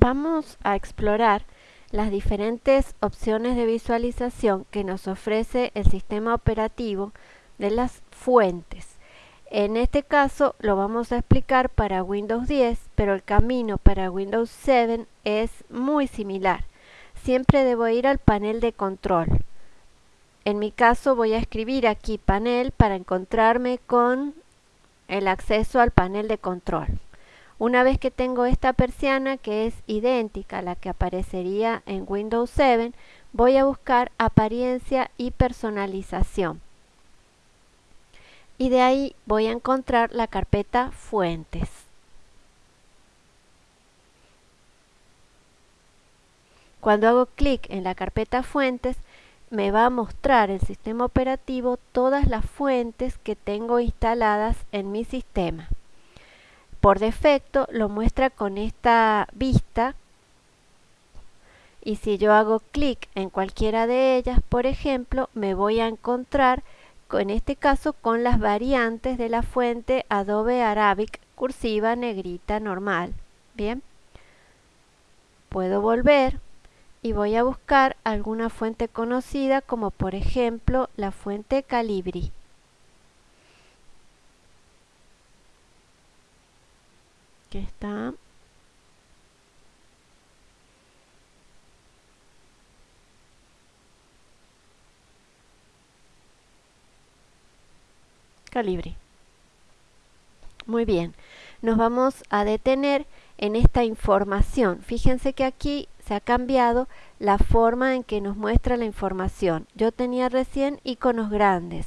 Vamos a explorar las diferentes opciones de visualización que nos ofrece el sistema operativo de las fuentes. En este caso lo vamos a explicar para Windows 10, pero el camino para Windows 7 es muy similar. Siempre debo ir al panel de control. En mi caso voy a escribir aquí panel para encontrarme con el acceso al panel de control. Una vez que tengo esta persiana que es idéntica a la que aparecería en Windows 7, voy a buscar apariencia y personalización. Y de ahí voy a encontrar la carpeta fuentes. Cuando hago clic en la carpeta fuentes, me va a mostrar el sistema operativo todas las fuentes que tengo instaladas en mi sistema por defecto lo muestra con esta vista y si yo hago clic en cualquiera de ellas, por ejemplo, me voy a encontrar en este caso con las variantes de la fuente Adobe Arabic cursiva negrita normal. Bien, puedo volver y voy a buscar alguna fuente conocida como por ejemplo la fuente Calibri. Que está calibre. Muy bien, nos vamos a detener en esta información. Fíjense que aquí se ha cambiado la forma en que nos muestra la información. Yo tenía recién iconos grandes.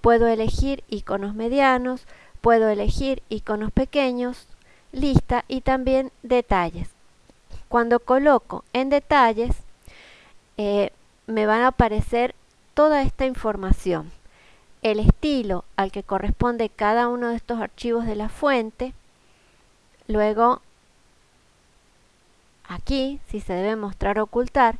Puedo elegir iconos medianos, puedo elegir iconos pequeños, lista y también detalles. Cuando coloco en detalles, eh, me van a aparecer toda esta información. El estilo al que corresponde cada uno de estos archivos de la fuente. Luego, aquí, si se debe mostrar ocultar,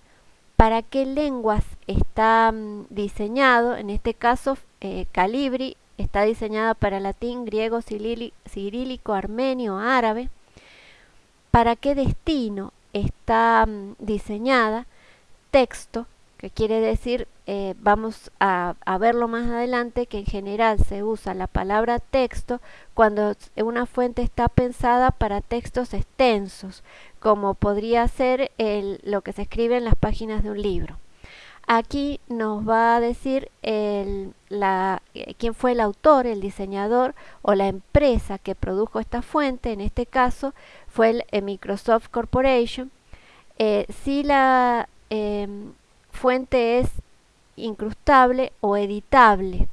para qué lenguas está mm, diseñado, en este caso eh, Calibri Está diseñada para latín, griego, cirílico, armenio, árabe. ¿Para qué destino está mm, diseñada? Texto, que quiere decir, eh, vamos a, verlo más adelante, que en general se usa la palabra texto cuando una fuente está pensada para textos extensos, como podría ser lo que se escribe en las páginas de un libro. Aquí nos va a decir quién fue el autor, el diseñador o la empresa que produjo esta fuente. En este caso fue el, eh, Microsoft Corporation. Eh, si la em, fuente es incrustable o editable.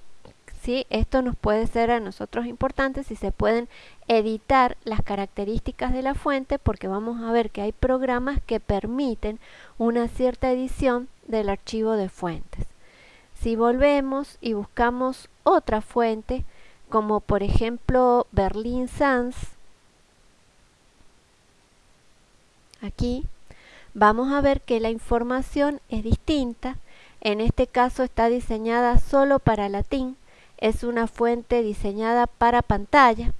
¿sí? Esto nos puede ser a nosotros importante si se pueden editar las características de la fuente porque vamos a ver que hay programas que permiten una cierta edición del archivo de fuentes. Si volvemos y buscamos otra fuente, como por ejemplo Berlin Sans, aquí vamos a ver que la información es distinta. En este caso está diseñada solo para latín, es una fuente diseñada para pantalla.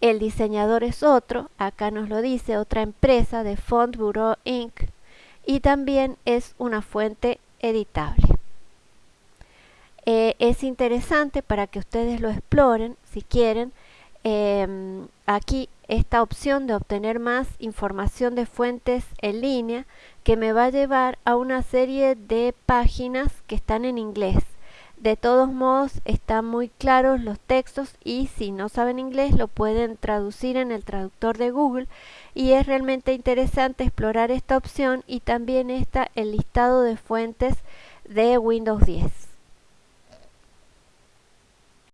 El diseñador es otro, acá nos lo dice, otra empresa de Font Bureau Inc y también es una fuente editable. Eh, es interesante para que ustedes lo exploren si quieren. Em, aquí esta opción de obtener más información de fuentes en línea que me va a llevar a una serie de páginas que están en inglés. De todos modos están muy claros los textos y si no saben inglés lo pueden traducir en el traductor de Google y es realmente interesante explorar esta opción y también está el listado de fuentes de Windows 10.